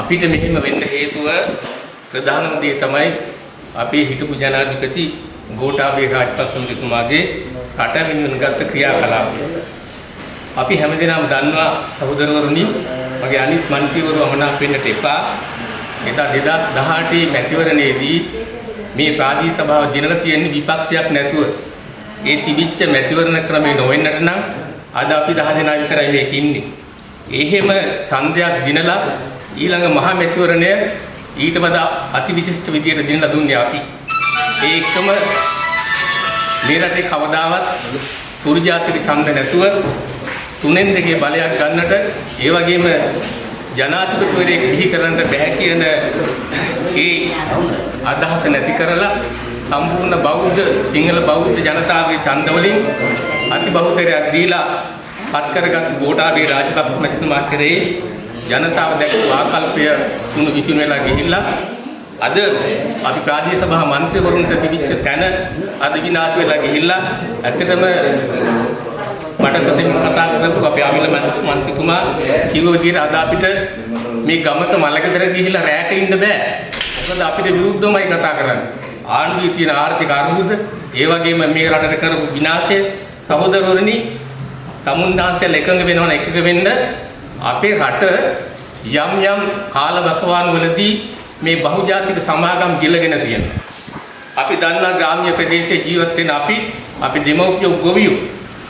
අපිට මෙහෙම වෙන්න හේතුව ප්‍රධානම දේ තමයි අපේ හිටපු ජනාධිපති ගෝඨාභය රාජපක්ෂ මහතුමාගේ කටමිනුන ගත්ත ක්‍රියාකලාපය. අපි හැමදෙනාම දන්නවා සහෝදරවරුනි මගේ අනිත් മന്ത്രിවරු අමනාප වෙන්නට එපා. එදා 2018 මැතිවරණයේදී මේ ප්‍රාදී සභාව දිනලා තියෙන විපක්ෂයක් නැතුව ඒ තිබිච්ච මැතිවරණ ක්‍රමේ නොවෙන්නට නම් අද අපි 10 දෙනා විතරයි මේක ඉන්නේ. එහෙම ඡන්දයක් දිනලා ඊළඟ මහා මැතිවරණය ඊට වඩා අතිවිශිෂ්ට විදියට දිනලා දුන්නේ අපි. ඒ එක්කම මේ රටේ කවදාවත් සූර්යාතික ඡන්ද නැතුව තුනෙන් දෙකේ බලයක් ගන්නට ඒ වගේම ජනාධිපතිවරයෙක් බිහි කරන්න බෑ කියන ඒ අදහස නැති කරලා සම්පූර්ණ බෞද්ධ සිංහල බෞද්ධ ජනතාවගේ ඡන්ද වලින් අති බහුතරයක් දීලා පත් කරගත් ගෝඨාභය රාජපක්ෂ මැතිතුමා කරේ ජනතාව දැක්වූ ආකල්පය තුණු විසින් වෙලා ගිහිල්ලා අද අපි ප්‍රාදේශීය සභා මන්ත්‍රීවරුන්ට තිබිච්ච තැන අද විනාශ වෙලා ගිහිල්ලා ඇත්තටම මට ප්‍රතිම කතා කරපු අපේ අමිල මන්ත්‍රීතුමා කිව්ව විදිහට අද අපිට මේ ගමක මලකතර ගිහිල්ලා රැයක ඉන්න බෑ. මොකද අපිට විරුද්ධවමයි කතා කරන්නේ. ආණ්ඩුවේ තියෙන ආර්ථික අර්බුද, ඒ වගේම මේ රටට කරපු විනාශය සහෝදරවරුනි තමුන්දාන්සල් එකඟ වෙනවන එකඟ වෙන්න අපේ රට යම් යම් කාලවකවාන් වලදී මේ බහුජාතික සමාගම් ගිලගෙන තියෙනවා. අපි දන්නා ග්‍රාම්‍ය ප්‍රදේශයේ ජීවත් වෙන අපි අපි දෙමව්පියෝ ගොවියෝ.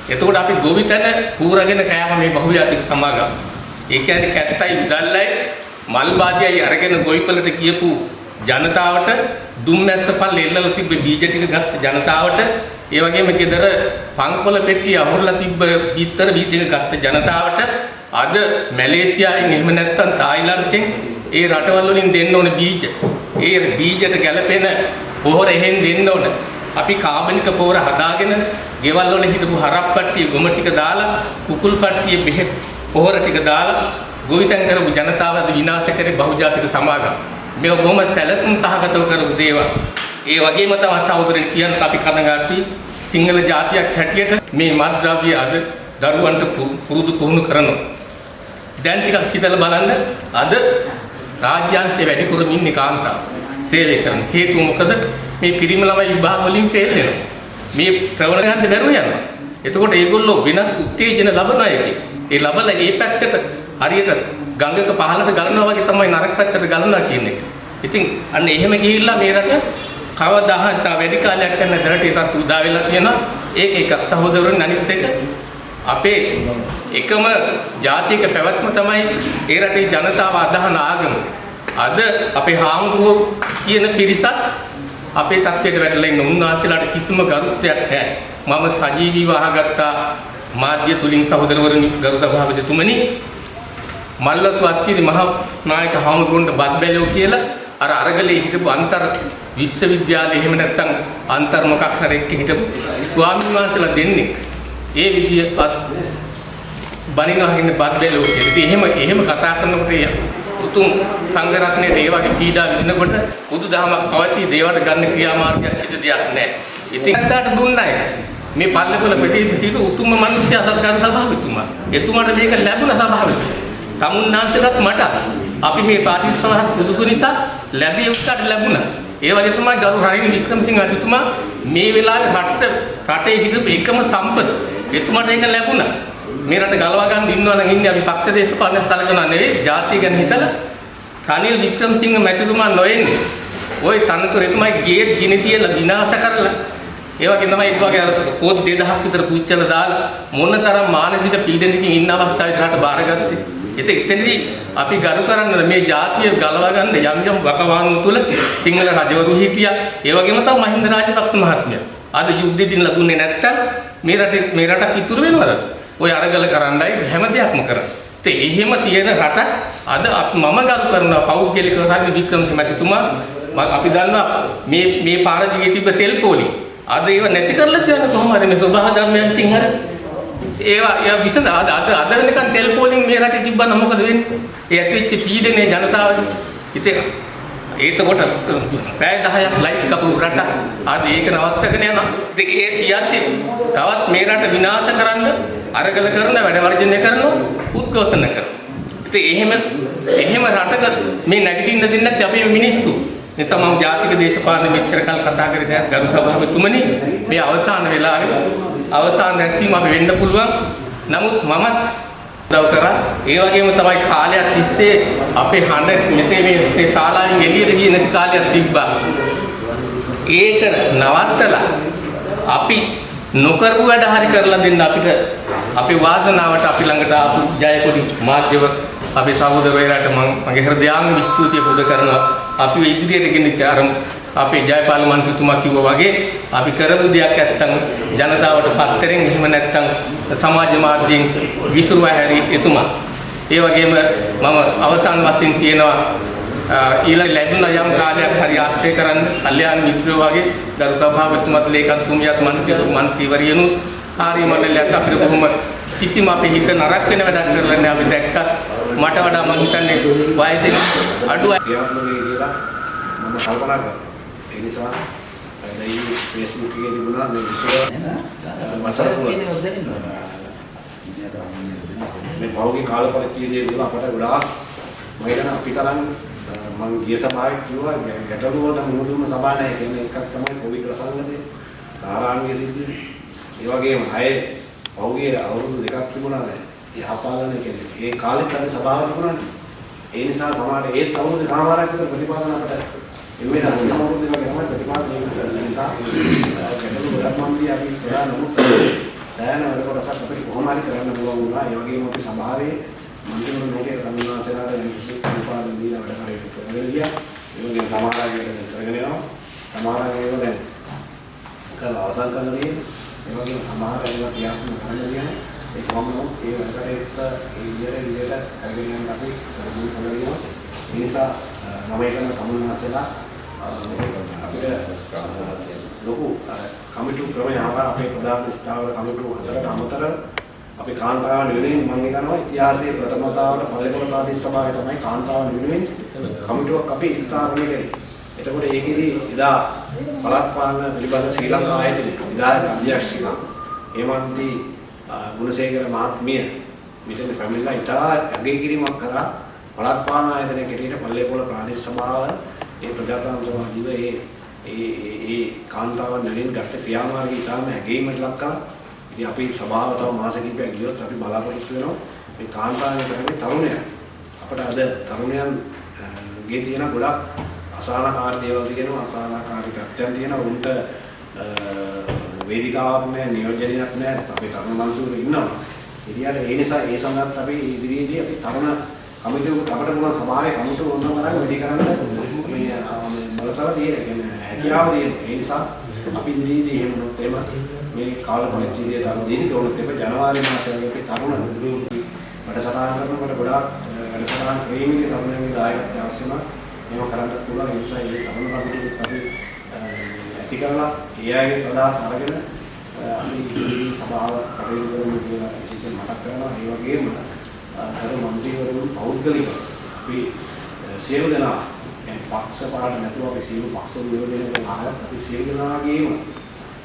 එතකොට අපි ගොවිතැන කූරගෙන කෑම මේ බහුජාතික සමාගම්. ඒ කියන්නේ කැත්තයි උදල්ලයි මල් බාදියයි අරගෙන ගොවිපලට ගියපු ජනතාවට දුම්මැස්ස පල් එල්ලලා තිබ්බ බීජ ටික ගත්ත ජනතාවට ඒ වගේම ගෙදර පංකොල පෙට්ටිය අහුරලා තිබ්බ බිත්තර බීජ ටික ගත්ත ජනතාවට අද මැලේසියාවෙන් එහෙම නැත්නම් තායිලන්තෙන් ඒ රටවල් වලින් දෙන්න ඕන බීජ. ඒ බීජට ගැලපෙන පොහොර එහෙන් දෙන්න ඕන. අපි කාබනික පොහොර හදාගෙන ගෙවල් වල හිටපු හරප්පට්ටිය ගොම ටික දාලා කුකුල් පට්ටිය බෙහෙත් පොහොර ටික දාලා ගොවිතැන් කරපු ජනතාව අද විනාශ කරේ බහුජාතික සමාගම්. මේ බොහොම සැලසුම් සහගතව කරපු දේවල්. ඒ වගේම තමයි සහෝදරයන් කියන්න අපි කනගාටුයි සිංහල ජාතියක් හැටියට මේ මත්ද්‍රව්‍ය අද දරුවන්ට පුරුදු පුහුණු කරනවා. දැන් ටිකක් හිතලා බලන්න අද රාජ්‍යාංශයේ වැඩිපුරම ඉන්නේ කාන්තාව. සේවය කරන හේතුව මොකද? මේ පිරිමි ළමයි විභාග වලින් ෆේල් වෙනවා. මේ ප්‍රවණ ගන්න බැරුව යනවා. එතකොට ඒගොල්ලෝ වෙනත් උත්තේජන ලබනවා එකේ. ඒ ලබලා ඒ පැත්තට හරියට ගඟක පහළට ගලනවා වගේ තමයි නරක පැත්තට ගලනවා කියන්නේ. ඉතින් අන්න එහෙම ගිහිල්ලා මේ රට කවදාහත් වැඩි කාලයක් යන දරට ඒකත් උදා වෙලා තියෙනවා. ඒක එකක් සහෝදරවරුන් අනිත් එක අපේ එකම ජාතික පැවැත්ම තමයි ඒ රටේ ජනතාව අදහන ආගම. අද අපේ හාමුදුරුවෝ කියන පිරිසත් අපේ තත්ත්වයට වැටලා ඉන්න උන්වහන්සේලාට කිසිම ගරුත්වයක් නැහැ. මම සජීවීව අහගත්තා මාධ්‍ය තුලින් සහෝදරවරුනි ගරු සභාපතිතුමනි මල්වතු අස්කිරි මහා නායක හාමුදුරුවන්ට බත් බැලුව කියලා අර අරගලේ හිටපු අන්තර් විශ්වවිද්‍යාලේ එහෙම නැත්නම් අන්තර් මොකක් හරි එක්ක හිටපු ස්වාමීන් වහන්සේලා දෙන්නේ ඒ විදිය පස් බණිනවා කියන්නේ බත් බැලුව කියලා. ඉතින් එහෙම එහෙම කතා කරනකොට උතුම් සංඝ රත්නයේ ඒ වගේ පීඩා විඳිනකොට බුදුදහමක් පවතී දේවට ගන්න ක්‍රියාමාර්ගයක් කිසි දෙයක් නැහැ. ඉතින් අන්තයට දුන්නයි. මේ පල්ලේකොළ ප්‍රදේශයේ සිට උතුම්ම මිනිස්සු සත්කාර සභාවෙතුමා. එතුමාට මේක ලැබුණ සභාවෙතුමා. තමුන්නාන්සේලාත් මට අපි මේ පාටිස්වහක් සුදුසු නිසා ලැබිය උත්තර ලැබුණා. ඒ වගේ තමයි ගරු රනිල් වික්‍රමසිංහ අධිතුමා මේ වෙලාවේ රට රටේ හිටපු එකම සම්පත. එතුමාට ඒක ලැබුණා. මේ රට ගලවා ගන්න ඉන්නවා නම් ඉන්නේ අපි පක්ෂ දේශපාලන සලකනවා නෙවෙයි ජාතිය ගැන හිතලා රනිල් වික්‍රමසිංහ මැතිතුමා නොඑන්නේ. ওই තනතුර එතුමයි ගේට් ගිනි තියලා විනාශ කරලා ඒ වගේ තමයි ඒ වගේ අර පොත් 2000ක් විතර පුච්චලා දාලා මොනතරම් මානසික පීඩනකින් ඉන්න අවස්ථාවේ රට බාරගත්තේ. ඉතින් එතනදී අපි ගරු කරන්න මේ ජාතිය ගලවා ගන්න යම් යම් වකවානු තුල සිංහල රජවරු හිටියා. ඒ වගේම තමයි මහින්ද රාජපක්ෂ මහත්මයා. අද යුද්ධෙ දින ලැබුණේ නැත්තම් මේ රටේ මේ රටක් ඉතුරු වෙනවද? ඔය අරගල කරන්නයි හැම දෙයක්ම කරන්නේ. ඒ එහෙම තියෙන රටක් අද මම ගරු කරනවා පෞද්ගලිකව රනිල් වික්‍රමසිංහ මැතිතුමා අපි දන්නවා මේ මේ පාර දිගේ තිබ්බ තෙල් පොලි අද ඒව නැති කරලා තියන කොහොම හරි මේ සබහා ධර්මයන් සිංහල ඒවා යා විසඳ අද අද අද වෙනකන් තෙල් පොලින් මේ රටේ තිබ්බනම් මොකද වෙන්නේ? ඒ ඇතිවෙච්ච පීඩනේ ජනතාවට. ඉතින් ඒතකොට පැය 10ක් ලයිට් කපු රට අද ඒක නවත්තගෙන යනවා. ඉතින් ඒ තියද්දි තවත් මේ රට විනාශ කරන්න අරගල කරන වැඩ වර්ජනය කරනවා උද්ඝෝෂණ කරනවා. ඉතින් එහෙම එහෙම රටක මේ නැගිටින්න දෙන්නේ නැති අපේ මිනිස්සු. නිසා මම ජාතික දේශපාලන මෙච්චර කල් කතා කරේ දැස් ගරු සභාවතුමනි මේ අවසාන වෙලාවේ අවසාන රැස්වීම අපි වෙන්න පුළුවන්. නමුත් මමත් උදව් කරා. ඒ වගේම තමයි කාලයක් තිස්සේ අපේ හඬ මෙතේ මේ මේ ශාලාවෙන් එළියට ගියේ නැති කාලයක් තිබ්බා. ඒක නවත්තලා අපි නොකරපු වැඩ හරි කරලා දෙන්න අපිට අපේ වාසනාවට අපි ළඟට ආපු ජයකොඩි මාධ්‍යව අපේ සහෝදරවරුන්ට මම මගේ හෘදයාංග ස්තුතිය පුද කරනවා. අපි ඉදිරියට ගෙනිච්ච අර අපේ ජයපාල මන්ත්‍රීතුමා කිව්වා වගේ අපි කරපු දෙයක් නැත්තම් ජනතාවට පත්තරෙන් එහෙම නැත්තම් සමාජ මාධ්‍යයෙන් විසුරුවා හැරි එතුමා. ඒ වගේම මම අවසන් වශයෙන් කියනවා ඊළඟ ලැබුණ යම් කාලයක් හරි ආශ්‍රය කරන්න කල්යාණ මිත්‍රයෝ වගේ ගරු සභාපතිතුමත් ලේකම්තුමියත් මන්ත්‍රී මන්ත්‍රීවරියනු කාර්ය මණ්ඩලයත් අපිට කොහොම කිසිම අපේ හිත නරක වෙන වැඩක් කරලා නැහැ අපි දැක්කත් මට වඩා මම හිතන්නේ වයසෙන් අඩු අය ක්‍රියාත්මක වෙයි කියලා මම කල්පනා කරා. ඒ නිසා දැන් Facebook එකේ තිබුණා මේ විශ්ව මසරපුර මේ පෞගේ කාල පරිච්ඡේදයේ තුල අපට ගොඩාක් මම හිතන අපිටනම් මම ගිය සභාවේ කිව්වා ගැටලු වලට මුහුණ දුන්න සභාව නැහැ කියන්නේ එකක් තමයි කොවිඩ් ප්‍රසංගතේ සාරාංගයේ සිද්ධිය. ඒ වගේම අය පෞගේ අවුරුදු දෙකක් තිබුණා නෑ. යහපාලන කියන්නේ ඒ කාලෙත් අර සභාව තිබුණානේ. ඒ නිසා සමහර ඒත් අවුරුදු කාමාරක් විතර ප්‍රතිපාදන අපට එන්නේ නැහැ. අවුරුදු දෙකක් තමයි ප්‍රතිපාදනය කරන්නේ. නිසා ගැටලු ගොඩක් මම දී අපි කරා නමුත් සෑහෙන වැඩ කොටසක් අපිට කොහොම හරි කරන්න පුළුවන් වුණා. ඒ වගේම අපි සභාවේ මන්ත්‍රීවරු මේකේ රමිනාසලාට විශේෂ ප්‍රතිපාදන දීලා වැඩ කටයුතු කරගෙන ගියා. ඒ වගේම සමහර අය මේක කරගෙන යනවා. සමහර අය ඒවා දැන් කරලා අවසන් කරලා තියෙනවා. ඒ වගේම සමහර ඒවා ක්‍රියාත්මක කරන්න තියෙනවා. ඒ කොහොමද ඒ වැඩ කටයුත්ත ඒ විදිහට විදිහට කරගෙන යන්න අපි සම්පූර්ණ කරලා තියෙනවා. ඒ නිසා මම එකම කමුනාසලා අපිට ලොකු කමිටු ක්‍රමය ආවා අපේ ප්‍රධාන ස්ථාවර කමිටු හතරට අමතර අපේ කාන්තාවන් වෙනුවෙන් මම හිතනවා ඉතිහාසයේ ප්‍රථම වතාවට පල්ලේපොළ ප්‍රාදේශ සභාවේ තමයි කාන්තාවන් වෙනුවෙන් කමිටුවක් අපි ස්ථාපනය කළේ. එතකොට ඒකෙදි එදා පළාත් පාලන පිළිබඳ ශ්‍රී ලංකා ආයතනයේ විධායක අධ්‍යක්ෂිකා හේමන්ති ගුණසේකර මහත්මිය මෙතන පැමිණලා ඉතා අගය කිරීමක් කරා පළාත් පාලන ආයතනයේ කෙරෙහිට පල්ලේපොළ ප්‍රාදේශ සභාව ඒ ප්‍රජාතන්ත්‍රවාදීව ඒ ඒ ඒ ඒ කාන්තාවන් වෙනින් ගත්ත ක්‍රියාමාර්ගය ඉතාම ඇගීමට ලක් කළා. ඉතින් අපි සභාව තව මාස කිහිපයක් ගියොත් අපි බලාපොරොත්තු වෙනවා මේ කාන්තාවන් කරන්නේ තරුණයන්. අපිට අද තරුණයන් ගේ තියෙන ගොඩක් අසහනකාරී දේවල් තියෙනවා අසහනකාරී තත්ත්වයන් තියෙනවා උන්ට වේදිකාවක් නැහැ නියෝජනයක් නැහැ අපේ තරුණ මනුස්සයෝ ඉන්නවා. ඉතින් ඒ නිසා ඒ සඳහාත් අපි ඉදිරියේදී අපි තරුණ කමිටුවකට අපිට පුළුවන් සභාවේ කමිටුව ඕනම තරම් වැඩි කරන්න මේ බලතල තියෙන කියන්නේ හැකියාව තියෙන. ඒ නිසා අපි ඉදිරියේදී එහෙම වුණොත් එහෙම මේ කාල පරිච්ඡේදය දාන දීර්ඝ වුණොත් එහෙම ජනවාරි මාසයේ අපි තරුණ වැඩසටහන් කරනකොට ගොඩාක් වැඩසටහන් ක්‍රීමේ තරුණයන්ගේ දායකත්වය අවශ්‍ය වෙනවා. මේව කරන්න පුළුවන් ඒ නිසා ඒ තරුණ කමිටුවත් අපි ඇති කරලා ඒ අයගේ ප්‍රදාස් අරගෙන අපි ඉදිරි සභාව කටයුතු කරමු කියලා විශේෂයෙන් මතක් කරනවා. ඒ වගේම අර මන්ත්‍රීවරුන් පෞද්ගලිකව අපි සියලු දෙනා يعني පක්ෂ පාට නැතුව අපි සියලු පක්ෂ නියෝජනය කරන ආවත් අපි සියලු දෙනාගේම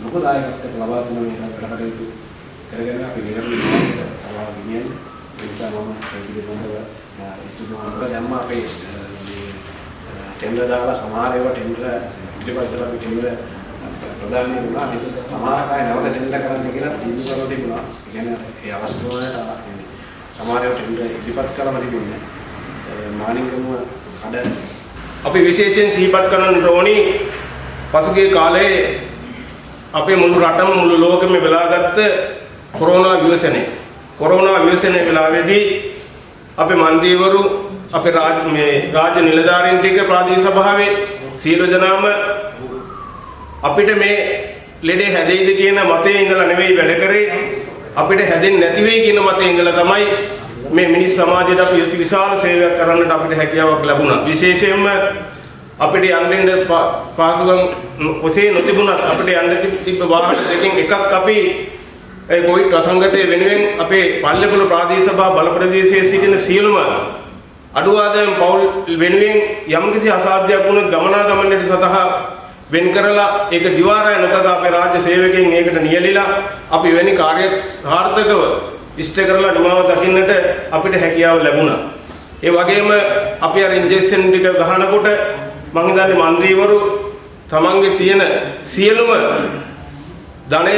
ලොකු දායකත්වයක් ලබා දුන්න මේ වැඩ කටයුතු කරගෙන අපි නිරන්තරව සභාව ගෙනියන ඒ නිසා මම ඒ පිළිබඳව ඉස්තුමාන්තර දැම්ම අපේ මේ ටෙන්ඩර් දාලා සමහර ඒවා ටෙන්ඩර් ඉදිරිපත් අපි ටෙන්ඩර් ප්‍රදානය වුණා. ඒක සමහර අය නැවත ටෙන්ඩර් කරන්න කියලා තීන්දුව කරලා තිබුණා. ඒ කියන්නේ ඒ අවස්ථාවට සමහර ඒවා ටෙන්ඩර් ඉදිරිපත් කරලා තිබුණේ. මානිකම කඩ අපි විශේෂයෙන් සිහිපත් කරන්න ඕනි පසුගිය කාලයේ අපේ මුළු රටම මුළු ලෝකෙම වෙලාගත්ත කොරෝනා ව්‍යසනය. කොරෝනා ව්‍යසනය වෙලාවේදී අපේ මන්ත්‍රීවරු අපේ රාජ මේ රාජ්‍ය නිලධාරීන් ටික ප්‍රාදේශ සභාවේ සියලු දෙනාම අපිට මේ ලෙඩේ හැදෙයිද කියන මතයේ ඉඳලා නෙවෙයි වැඩ කරේ අපිට හැදෙන්නේ නැති වෙයි කියන මතයේ ඉඳලා තමයි මේ මිනිස් සමාජයට අපි අති විශාල සේවයක් කරන්නට අපිට හැකියාවක් ලැබුණා. විශේෂයෙන්ම අපිට යන්න පාසුකම් ඔසේ නොතිබුණත් අපිට යන්න තිබ්බ වාහන දෙකෙන් එකක් අපි ඒ කොවිඩ් අසංගතය වෙනුවෙන් අපේ පල්ලේපොළ ප්‍රාදේශ සභා බල ප්‍රදේශයේ සිටින සියලුම අඩු ආදායම් පවුල් වෙනුවෙන් යම්කිසි අසාධ්‍යයක් වුණොත් ගමනාගමනයට සතහා වෙන් කරලා ඒක දිවාරය නොතක අපේ රාජ්‍ය සේවකයන් ඒකට නියැලිලා අපි වෙනි කාර්ය සාර්ථකව ඉෂ්ට කරලා නිමාව දකින්නට අපිට හැකියාව ලැබුණා. ඒ වගේම අපි අර ඉන්ජෙක්ෂන් ටික ගහනකොට මම හිතන්නේ മന്ത്രിවරු තමන්ගේ සියන සියලුම ධනය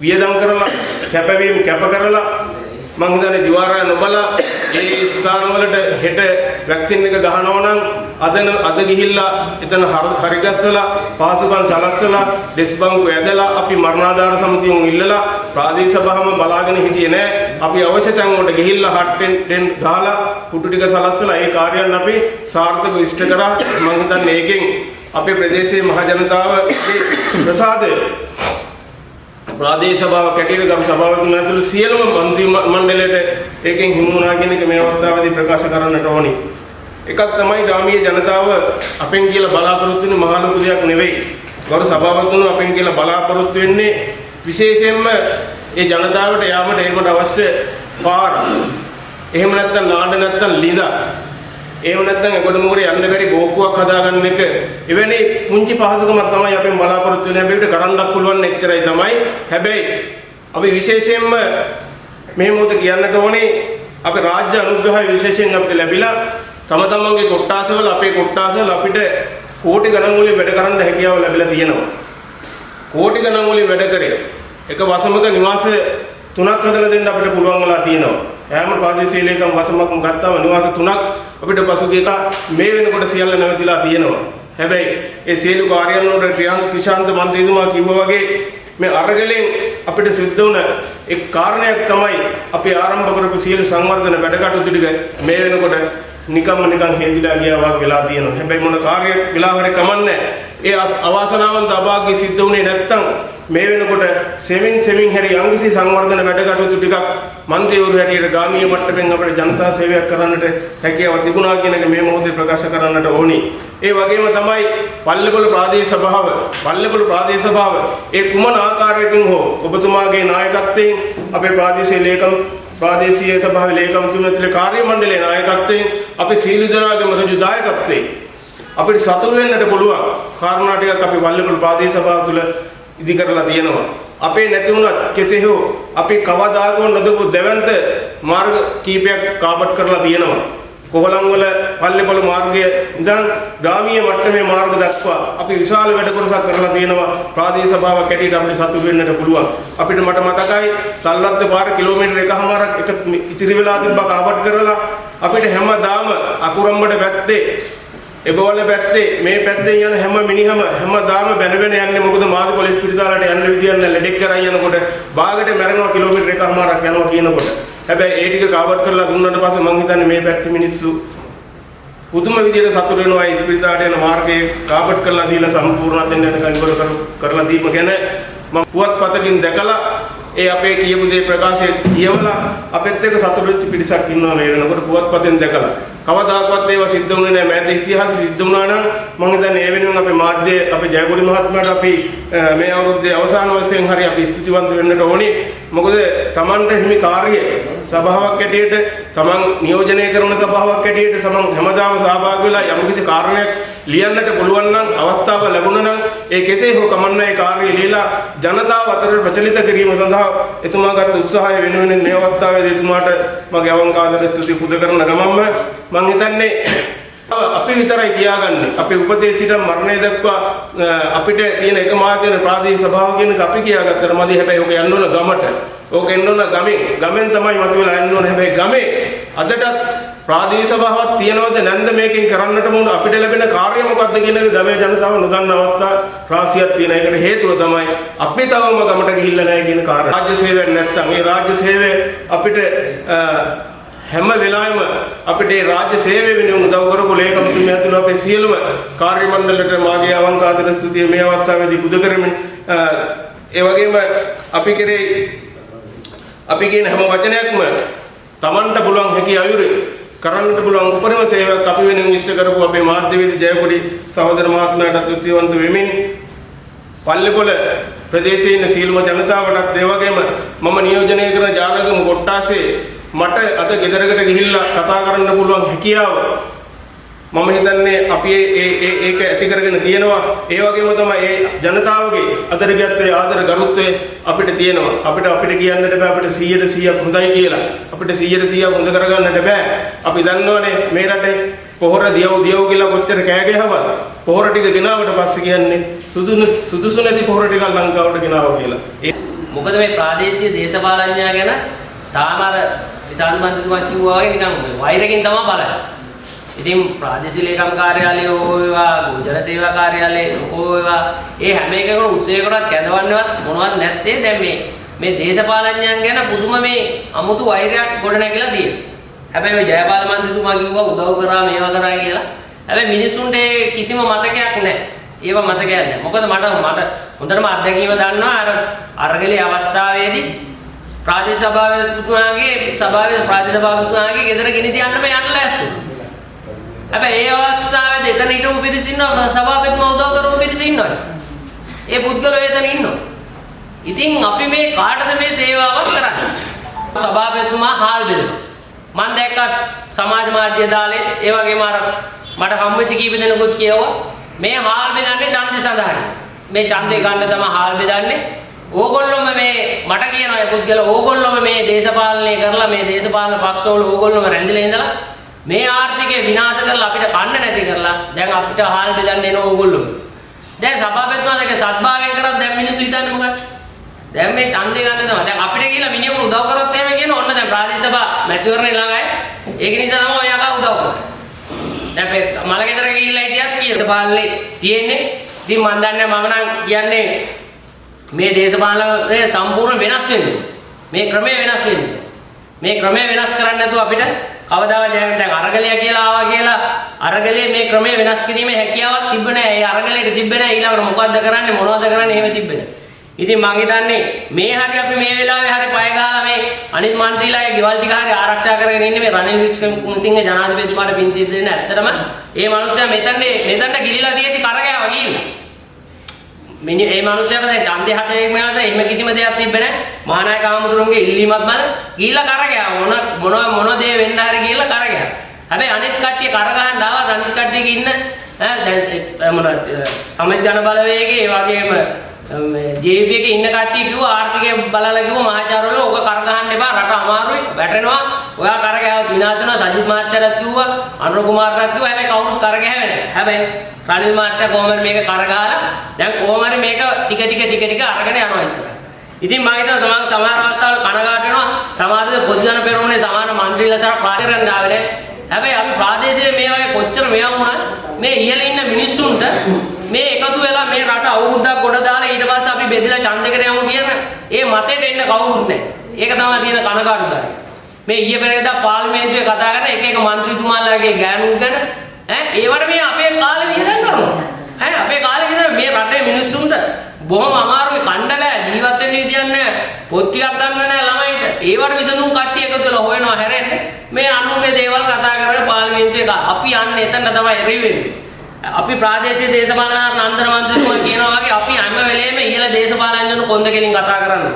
වියදම් කරලා කැපවීම කැප කරලා මං හිතන්නේ දිවාරය නොබලා ඒ ස්ථානවලට හෙට වැක්සින් එක ගහනවා නම් අදන අද ගිහිල්ලා එතන හර- හරිගස්සලා පහසුකම් සලස්සලා ඩෙස් බංකු ඇදලා අපි මරණාධාර සමිතියුන් ඉල්ලලා ප්‍රාදේශ සභාවම බලාගෙන හිටියේ නෑ. අපි අවශ්‍ය තැන් වලට ගිහිල්ලා හට්ටෙන් ටෙන් ගහලා කුටු ටික සලස්සලා ඒ කාර්යයන් අපි සාර්ථකව ඉෂ්ට කරා. මං හිතන්නේ ඒකෙන් අපේ ප්‍රදේශයේ මහ ජනතාවගේ ප්‍රසාදය ප්‍රාදේශ සභාවක් ඇටියට ගරු සභාවතුන් ඇතුළු සියලුම මන්ත්‍රී මණ්ඩලයට ඒකෙන් හිමු වුණා කියන එක මේ අවස්ථාවේදී ප්‍රකාශ කරන්නට ඕනි. එකක් තමයි ග්‍රාමීය ජනතාව අපෙන් කියලා බලාපොරොත්තු වෙන්නේ මහා ලොකු දෙයක් නෙවෙයි. ගරු සභාවතුන් අපෙන් කියලා බලාපොරොත්තු වෙන්නේ විශේෂයෙන්ම ඒ ජනතාවට යාමට ඒකට අවශ්‍ය පාර. එහෙම නැත්නම් නාඩ නැත්නම් ලිඳක්. එහෙම නැත්නම් එකොට මොකද යන්න බැරි බෝක්කුවක් හදාගන්න එක. එවැනි පුංචි පහසුකමක් තමයි අපෙන් බලාපොරොත්තු වෙන හැබැයි කරන්නත් පුළුවන් එච්චරයි තමයි. හැබැයි අපි විශේෂයෙන්ම මේ මොහොත කියන්නට ඕනේ අපේ රාජ්‍ය අනුග්‍රහය විශේෂයෙන් අපිට ලැබිලා තම තමන්ගේ කොට්ටාසවල අපේ කොට්ටාසවල අපිට කෝටි ගණන් වලින් වැඩ කරන්න හැකියාව ලැබිලා තියෙනවා. කෝටි ගණන් වලින් වැඩ කරේ එක වසමක නිවාස තුනක් හදලා දෙන්න අපිට පුළුවන් වෙලා තියෙනවා. හැම ප්‍රාදේශීය ලේකම් වසමක්ම ගත්තාම නිවාස තුනක් අපිට පසුගිය එක මේ වෙනකොට සියල්ල නැවතිලා තියෙනවා. හැබැයි ඒ සියලු කාර්යයන් වලට ක්‍රියාන්ත කිශාන්ත මන්ත්‍රීතුමා කිව්වා වගේ මේ අරගලෙන් අපිට සිද්ධ වුණ එක් කාරණයක් තමයි අපි ආරම්භ කරපු සියලු සංවර්ධන වැඩ කටයුතු ටික මේ වෙනකොට නිකම්ම නිකන් හේදිලා ගියා වගේ වෙලා තියෙනවා. හැබැයි මොන කාර්යයක් වෙලා හරි කමන්නේ ඒ අස්- අවාසනාවන්ත අභාග්‍ය සිද්ධ වුණේ නැත්තම් මේ වෙනකොට සෙමින් සෙමින් හැරි යම්කිසි සංවර්ධන වැඩ කටයුතු ටිකක් මන්ත්‍රීවරු හැටියට ගාමීය මට්ටමින් අපිට ජනතා සේවයක් කරන්නට හැකියාව තිබුණා කියන එක මේ මොහොතේ ප්‍රකාශ කරන්නට ඕනි. ඒ වගේම තමයි පල්ලේපොළ ප්‍රාදේශ සභාව, පල්ලේපොළ ප්‍රාදේශ සභාව ඒ කුමන ආකාරයකින් හෝ ඔබතුමාගේ නායකත්වයෙන් අපේ ප්‍රාදේශීය ලේකම් ප්‍රාදේශීය සභාවේ ලේකම්තුමා ඇතුළේ කාර්ය මණ්ඩලයේ නායකත්වයෙන් අපි සීල දනාගම රජු දායකත්වයෙන් අපිට සතුටු වෙන්නට පුළුවන් කාරණා ටිකක් අපි වල්ලපොළ ප්‍රාදේශ සභාව තුළ ඉදි කරලා තියෙනවා. අපේ නැති වුණත් කෙසේ හෝ අපි කවදාකෝ නොදපු දෙවන්ත මාර්ග කීපයක් කාපට් කරලා තියෙනවා. කොහලම් වල පල්ලේපොළ මාර්ගය ඉඳන් ග්‍රාමීය මට්ටමේ මාර්ග දක්වා අපි විශාල වැඩ කොටසක් කරලා තියෙනවා ප්‍රාදේශ සභාවක් ඇටියට අපිට සතුටු වෙන්නට පුළුවන්. අපිට මට මතකයි තල්ලද්ද පාර කිලෝමීටර් එකහමාරක් එක ඉතිරි වෙලා තිබ්බා කාපට් කරලා අපිට හැමදාම අකුරම්බඩ පැත්තේ එබවල පැත්තේ මේ පැත්තෙන් යන හැම මිනිහම හැමදාම බැන බැන යන්නේ මොකද මාදු පොලිස් පිටිසාලට යන්න විදියක් නැහැ. ලෙඩෙක් කරා යනකොට බාගට මැරෙනවා කිලෝමීටර් එකමාරක් යනවා කියනකොට. හැබැයි ඒ ටික කවර් කරලා දුන්නාට පස්සේ මං හිතන්නේ මේ පැත්තේ මිනිස්සු පුදුම විදියට සතුට වෙනවා ඒ ස්පිරිතාලට යන මාර්ගයේ කාපට් කරලා දීලා සම්පූර්ණ අතෙන් යනකම් ඉවර කර- කරලා දීම ගැන. මම පුවත්පතකින් දැකලා ඒ අපේ කියපු දේ ප්‍රකාශය කියවලා අපෙත් එක්ක සතුටු වෙච්ච පිරිසක් ඉන්නවා මේ වෙනකොට පුවත්පතෙන් දැකලා. කවදාකවත් ඒවා සිද්ධ වුණේ නැහැ. මෑත ඉතිහාසෙ සිද්ධ වුණා නම් මම හිතන්නේ ඒ වෙනුවෙන් අපේ මාධ්‍ය අපේ ජයකොඩි මහත්මයාට අපි අ, මේ අවුරුද්දේ අවසාන වශයෙන් හරි අපි ස්තුතිවන්ත වෙන්නට ඕනි. මොකද Tamanට හිමි කාර්යය සභාවක් ඇටියට Taman නියෝජනය කරන සභාවක් ඇටියට සමන් හැමදාම සහභාගී වෙලා යම්කිසි කාරණයක් ලියන්නට පුළුවන් නම් අවස්ථාව ලැබුණා නම් ඒ කෙසේ හෝ කමන්න ඒ කාර්යය ලියලා ජනතාව අතර ප්‍රචලිත කිරීම සඳහා එතුමා ගත් උත්සාහය වෙනුවෙන් මේ අවස්ථාවේදී එතුමාට මගේ අවංකාදර ස්තුති පුද කරන ගමන්ම මම හිතන්නේ අපි විතරයි තියාගන්නේ අපේ උපතේ සිට මරණය දක්වා අ, අපිට තියෙන එකම ආයතන ප්‍රාදේශීය සභාව කියන එක අපි කියාගත්තට මදි. හැබැයි ඔක යන්න ඕන ගමට. ඕක එන්න ඕන ගමෙන්. ගමෙන් තමයි මතුවලා යන්න ඕන. හැබැයි ගමේ අදටත් ප්‍රාදේශීය සභාවක් තියෙනවද නැන්ද මේකෙන් කරන්නට මොන අපිට ලැබෙන කාර්ය මොකක්ද කියන එක ගමේ ජනතාව නොදන්න අවස්ථා රාශියක් තියෙන එකට හේතුව තමයි අපි තවම ගමට ගිහිල්ලා නැහැ කියන කාර්යය රාජ්‍ය සේවයක් නැත්තම් ඒ රාජ්‍ය සේවය අපිට අ, හැම වෙලාවෙම අපිට මේ රාජ්‍ය සේවය වෙනුවෙන් උදව් කරපු ලේකම්තුමිය ඇතුළු අපේ සියලුම කාර්ය මණ්ඩලයට මාගේ අවංකාදර ස්තුතිය මේ අවස්ථාවේදී පුද කරමින් අ, ඒ වගේම අපි කෙරේ අපි කියන හැම වචනයක්ම Tamanට පුළුවන් හැකි අයුරින් කරන්නට පුළුවන් උපරිම සේවයක් අපි වෙනුවෙන් ඉෂ්ට කරපු අපේ මාධ්‍යවේදී ජයකොඩි සහෝදර මහත්මයාට ස්තුතිවන්ත වෙමින් පල්ලේපොළ ප්‍රදේශයේ ඉන්න සීලම ජනතාවටත් ඒ වගේම මම නියෝජනය කරන ජානකම කොට්ටාසේ මට අද ගෙදරකට ගිහිල්ලා කතා කරන්න පුළුවන් හැකියාව මම හිතන්නේ අපි ඒ ඒ ඒක ඇති කරගෙන තියෙනවා. ඒ වගේම තමයි ඒ ජනතාවගේ අදරගත්තේ ආදර ගරුත්වය අපිට තියෙනවා. අපිට අපිට කියන්නට බෑ අපිට 100ට 100ක් හොඳයි කියලා. අපිට 100ට 100ක් හොඳ කරගන්නට බෑ. අපි දන්නවනේ මේ රටේ පොහොර දියව් දියව් කියලා කොච්චර කෑ ගැහුවත් පොහොර ටික ගෙනාවට පස්සේ කියන්නේ සුදුසු සුදුසු නැති පොහොර ටිකක් ලංකාවට ගෙනාවා කියලා. ඒ මොකද මේ ප්‍රාදේශීය දේශපාලඥයා ගැන තාම අර විසාල මන්ත්‍රීතුමා කිව්වා වගේ නිකන් වෛරකින් තමයි බලන්නේ. ඉතින් ප්‍රාදේශීය ලේකම් කාර්යාලය හෝ වේවා, ගෝචර සේවා කාර්යාලය හෝ වේවා, ඒ හැම එකකම උත්සවයකටවත් කැඳවන්නවත් මොනවත් නැත්තේ දැන් මේ මේ දේශපාලඥයන් ගැන පුදුම මේ අමුතු වෛරයක් ගොඩ නැගිලා තියෙනවා. හැබැයි ඔය ජයපාල මන්ත්‍රීතුමා කිව්වා උදව් කරා මේවා කරා කියලා. හැබැයි මිනිස්සුන්ට ඒ කිසිම මතකයක් නැහැ. ඒවා මතකයක් නැහැ. මොකද මට මට හොඳටම අත්දැකීම දන්නවා අර අරගලේ අවස්ථාවේදී ප්‍රාදේශ සභාවතුමාගේ සභාවේ ප්‍රාදේශ සභාවතුමාගේ ගෙදර ගෙනි තියන්න මේ යන්න ලෑස්ති. හැබැයි ඒ අවස්ථාවේදී එතන හිටපු පිරිස ඉන්නවා සභාපතිතුමා උදව් කරපු පිරිස ඉන්නවා. ඒ පුද්ගලයෝ එතන ඉන්නවා. ඉතින් අපි මේ කාටද මේ සේවාවක් කරන්නේ? සභාපතිතුමා හාල් බෙදනවා. මම දැක්කා සමාජ මාධ්‍ය දාලේ ඒ වගේම අර මට හම්බෙච්ච කීප දෙනෙකුත් කියවුවා මේ හාල් බෙදන්නේ ඡන්දේ සඳහා. මේ ඡන්දේ ගන්න තමයි හාල් බෙදන්නේ. ඕගොල්ලොම මේ මට කියන අය පුද්ගල ඕගොල්ලොම මේ දේශපාලනය කරලා මේ දේශපාලන පක්ෂවල ඕගොල්ලොම රැඳිලා ඉඳලා මේ ආර්ථිකය විනාශ කරලා අපිට කන්න නැති කරලා දැන් අපිට හාල් බෙදන්න එන ඕගොල්ලොම. දැන් සභාපතිතුමා දෙක සත්භාවයෙන් කරත් දැන් මිනිස්සු හිතන්නේ මොකක්ද? දැන් මේ ඡන්දේ ගන්න තමයි. දැන් අපිට කියලා මිනිහෙකුට උදව් කරොත් එහෙම කියන ඕන්න දැන් ප්‍රාදේශ සභා මැතිවරණේ ළඟයි. ඒක නිසා තමයි ඔය අකා උදව් කරන්නේ. දැන් මේ මලගෙදර ගිහිල්ලා හිටියත් කියන පාලනේ තියෙන්නේ. ඉතින් මම දන්නේ මම නම් කියන්නේ මේ දේශපාලනය සම්පූර්ණ වෙනස් වෙන්නේ. මේ ක්‍රමය වෙනස් වෙන්නේ. මේ ක්‍රමය වෙනස් කරන්න නැතුව අපිට කවදාවත් ජයගන්න දැන් අරගලය කියලා ආවා කියලා අරගලයේ මේ ක්‍රමය වෙනස් කිරීමේ හැකියාවක් තිබ්බ නැහැ. ඒ අරගලයට තිබ්බ නැහැ. ඊළඟට මොකද්ද කරන්නේ මොනවද කරන්නේ එහෙම තිබ්බ නැහැ. ඉතින් මං හිතන්නේ මේ හරි අපි මේ වෙලාවේ හරි පය ගහලා මේ අනිත් മന്ത്രിලාගේ ගෙවල් ටික හරි ආරක්ෂා කරගෙන ඉන්නේ මේ රනිල් වික්‍රමසිංහ ජනාධිපතිතුමාට පින් සිද්ධ දෙන්න. ඇත්තටම මේ මනුස්සයා මෙතන මෙතනට ගිලිලා තියෙදි කරගෑවා කියලා. මිනි ඒ මනුස්සයාට දැන් ඡන්දේ හදේම නේද එහෙම කිසිම දෙයක් තිබ්බේ නැහැ. මහානායක ආමතුරුන්ගේ ඉල්ලීමත් මත ගිහිල්ලා කරගෑවා. මොන මොන මොන දේ වෙන්න හරි ගිහිල්ලා කරගෑවා. හැබැයි අනිත් කට්ටිය කරගහන්න ආවත් අනිත් කට්ටියගේ ඉන්න ඈ දැන් මොන සමජ ජන බලවේගයේ ඒ වගේම මේ ජේපී එකේ ඉන්න කට්ටිය කිව්වා ආර්ථිකය බලලා කිව්වා මහාචාර්යවරු ඕක කර ගහන්න එපා රට අමාරුයි වැටෙනවා. ඔයා කර ගැහුවොත් විනාශ වෙනවා සජිත් මහත්තයාට කිව්වා අනුර කුමාරට කිව්වා හැබැයි කවුරුත් කර ගැහෙන්නේ නැහැ හැබැයි රනිල් මහත්තයා කොහොමද මේක කර ගහලා දැන් කොහොමද මේක ටික ටික ටික ටික අරගෙන යනවා ඉස්සරහ. ඉතින් මම හිතනවා තමන් සමහර අවස්ථාවල කනගාට වෙනවා සමහරද පොදුජන පෙරමුණේ සමහර മന്ത്രിලාසර පාටිරන් ආවේ හැබැයි අපි ප්‍රාදේශීය මේ වගේ කොච්චර මේවා වුණත් මේ ඉහළ ඉන්න මිනිස්සුන්ට මේ එකතු වෙලා මේ රට අවුරුද්දක් ගොඩ දාලා ඊට පස්සේ අපි බෙදලා ඡන්දයකට යමු කියන ඒ මතෙට එන්න කවුරුත් නැහැ. ඒක තමයි තියෙන කනගාටුදායක. මේ ඊයේ පෙරේදා පාර්ලිමේන්තුවේ කතා කරන එක එක മന്ത്രിතුමාලාගේ ගෑනුන් ගැන ඈ ඒවට මේ අපේ කාලේ විහිදම් කරනවා. ඈ අපේ කාලේ විතර මේ රටේ මිනිස්සුන්ට බොහොම අමාරුයි කණ්ඩ බෑ ජීවත් වෙන්න විදියක් නැහැ. පොත් ටිකක් ගන්න නැහැ ළමයිට. ඒවට විසඳුම් කට්ටිය එකතු වෙලා හොයනවා හැරෙන්න. මේ අනුන්ගේ දේවල් කතා කරගෙන පාර්ලිමේන්තුවේ අපි යන්නේ එතන තමයි රිවෙන්නේ. අපි ප්‍රාදේශීය දේශපාලන නන්දන මන්ත්‍රීතුමා කියනවා වගේ අපි හැම වෙලේම ඉහළ දේශපාලනඥයන් කොන්ද කෙලින් කතා කරන්නේ.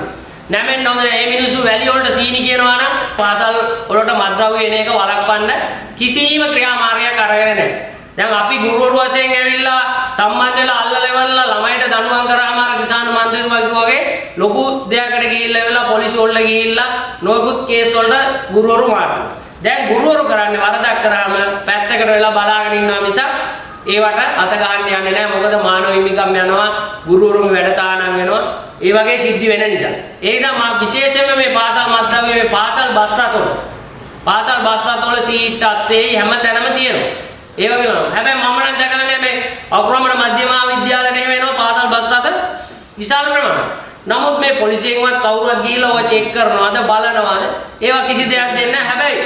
නැමෙන්න හොඳ නැහැ. මේ මිනිස්සු වැලි වලට සීනි කියනවා නම් පාසල් වලට මත්ද්‍රව්‍ය එන එක වළක්වන්න කිසිම ක්‍රියාමාර්ගයක් අරගෙන නැහැ. දැන් අපි ගුරුවරු වශයෙන් ඇවිල්ලා සම්බන්ධ වෙලා අල්ලලා ඉවරලා ළමයිට දඬුවම් කරාම අර කිසාන මන්ත්‍රීතුමා කිව්වා වගේ ලොකු දෙයකට ගිහිල්ලා ඉවරලා පොලිසිය වලට ගිහිල්ලා නොයෙකුත් කේස් වලට ගුරුවරු මාට්ටු. දැන් ගුරුවරු කරන්නේ වරදක් කරාම පැත්තකට වෙලා බලාගෙන ඉන්නවා මිසක් ඒවට අත ගහන්න යන්නේ නැහැ. මොකද මානව හිමිකම් යනවා ගුරුවරුන් වැඩ තානම් වෙනවා. ඒ වගේ සිද්ධි වෙන නිසා. ඒක මා විශේෂයෙන්ම මේ පාසල් මද්දව්‍ය මේ පාසල් බස් රථවල. පාසල් බස් රථවල සීට් අස්සේ හැම තැනම තියෙනවා. ඒ වගේ වෙනවා හැබැයි මම නම් දැකලා නැහැ මේ අප්‍රමණ මධ්‍යම විද්‍යාලයට එහෙම එනවා පාසල් බස් රථ. විශාල ප්‍රමාණයක්. නමුත් මේ පොලිසියෙන්වත් කවුරුවත් ගිහිල්ලා ඔය චෙක් කරනවාද බලනවාද? ඒවා කිසි දෙයක් දෙන්නේ නැහැ. හැබැයි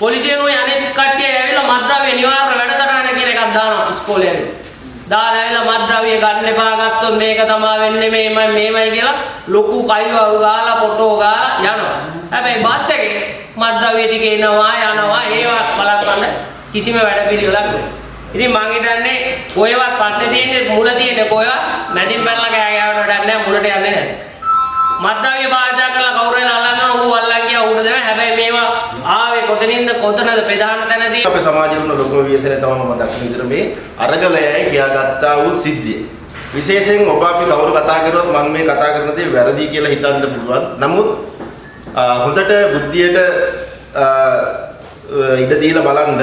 පොලිසියනුයි අනෙක් කට්ටිය ඇවිල්ලා මද්ද්‍රව්‍ය නිවාරණ වැඩසටහන කියලා එකක් දානවා ඉස්කෝලේ ඇවිල්ලා. දාලා ඇවිල්ලා මද්ද්‍රව්‍ය ගන්න එපා ගත්තොත් මේක තමයි වෙන්නේ මේමයි මේමයි කියලා ලොකු කයිවරු ගාලා ෆොටෝ ගාලා යනවා. හැබැයි බස් එකේ මද්ද්‍රව්‍ය ටික එනවා යනවා ඒවා බලන්න කිසිම වැඩපිළිවෙලක් නැහැ. ඉතින් මං හිතන්නේ කොහෙවත් ප්‍රශ්නේ තියෙන්නේ මුල තියෙන්නේ කොහෙවත් මැදින් පැනලා කෑ ගෑවට වැඩක් නැහැ මුලට යන්නේ නැහැ. මද්ද්‍රව්‍ය භාවිත කරලා කවුරු වෙන අල්ලනවා ඌ අල්ලන් ගියා ඌට දෙනවා හැබැයි මේවා ආ ආවේ කොතනින්ද කොතනද ප්‍රධාන තැනදී අපේ සමාජයේ වුණ ලොකුම ව්‍යසනය තමයි මම දකින විදිහට මේ අරගලයයි කියාගත්තා වූ සිද්ධිය. විශේෂයෙන් ඔබ අපි කවුරු කතා කරොත් මම මේ කතා කරන දේ වැරදි කියලා හිතන්න පුළුවන්. නමුත් අ, හොඳට බුද්ධියට අ, අ, ඉඩ දීලා බලන්න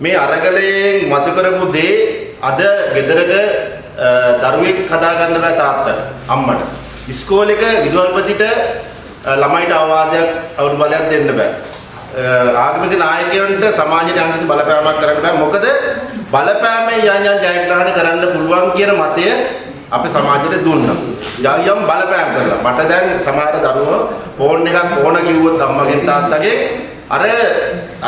මේ අරගලයෙන් මතු කරපු දේ අද ගෙදරක අ, දරුවෙක් හදා ගන්න බෑ තාත්තට අම්මට. ඉස්කෝලේක විදුහල්පතිට අ, ළමයිට අවවාදයක් අවුරු බලයක් දෙන්න බෑ. ආගමික නායකයන්ට සමාජයට යම්කිසි බලපෑමක් කරන්න බෑ මොකද බලපෑමෙන් යම් යම් ජයග්‍රහණ කරන්න පුළුවන් කියන මතය අපේ සමාජයට දුන්නා. යම් යම් බලපෑම් කරලා මට දැන් සමහර දරුවෝ ෆෝන් එකක් ඕන කිව්වොත් අම්මගෙන් තාත්තගෙන් අර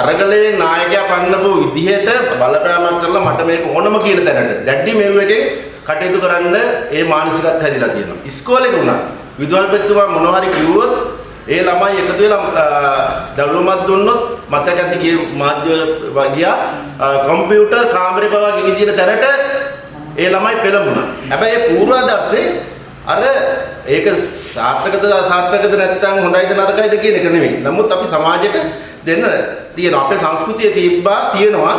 අරගලේ නායකයා පන්නපු විදිහට බලපෑමක් කරලා මට මේක ඕනම කියන තැනට දැඩි මෙව් එකේ කටයුතු කරන්න ඒ මානසිකත් හැදිලා තියෙනවා. ඉස්කෝලේක වුණා විදුහල්පතිතුමා මොනවා හරි කිව්වොත් ඒ ළමයි එකතු වෙලා දවුලමක් දුන්නොත් මතක ඇති ගිය මාධ්‍ය වගියා කම්පියුටර් කාමරේ පවා ගිනි දින තැනට ඒ ළමයි පෙළඹුණා. හැබැයි ඒ පූර්වාදර්ශේ අර ඒක සාර්ථකද සාර්ථකද නැත්නම් හොඳයිද නරකයිද කියන එක නෙමෙයි. නමුත් අපි සමාජයට දෙන්න තියෙනවා. අපේ සංස්කෘතිය තිබ්බා තියෙනවා.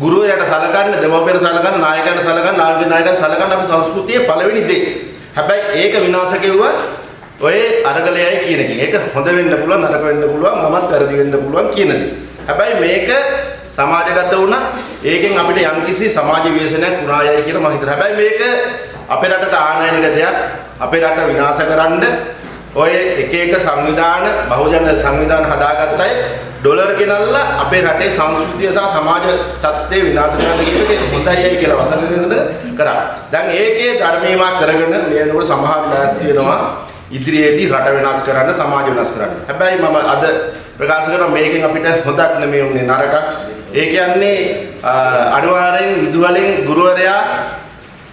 ගුරුවරයාට සලකන්න, දෙමව්පියන්ට සලකන්න, නායකයන්ට සලකන්න, නායක නායකයන්ට සලකන්න අපි සංස්කෘතියේ පළවෙනි දේ. හැබැයි ඒක විනාශ කෙරුවා ඔය අරගලයයි කියන එකෙන්. ඒක හොඳ වෙන්න පුළුවන්, නරක වෙන්න පුළුවන්, මමත් වැරදි වෙන්න පුළුවන් කියන දේ. හැබැයි මේක සමාජගත වුණා. ඒකෙන් අපිට යම්කිසි සමාජ ව්‍යසනයක් වුණායයි කියලා මම හිතනවා. හැබැයි මේක අපේ රටට ආනයනික දෙයක්. අපේ රට විනාශ කරන්න ඔය එක එක සංවිධාන, බහුජන සංවිධාන හදාගත්තයි ඩොලර් ගෙනල්ලා අපේ රටේ සංස්කෘතිය සහ සමාජ තත්ත්වය විනාශ කරන්න කියන එක හොඳයි කියලා වසරකට කරා. දැන් ඒකේ ධර්මීමක් කරගෙන මේ වෙනකොට සමහර ලෑස්ති වෙනවා ඉදිරියේදී රට වෙනස් කරන්න සමාජ වෙනස් කරන්න. හැබැයි මම අද ප්‍රකාශ කරනවා මේකෙන් අපිට හොදක් නෙමෙයි උනේ නරකක්. ඒ කියන්නේ අනිවාර්යෙන් විදුවලෙන් ගුරුවරයා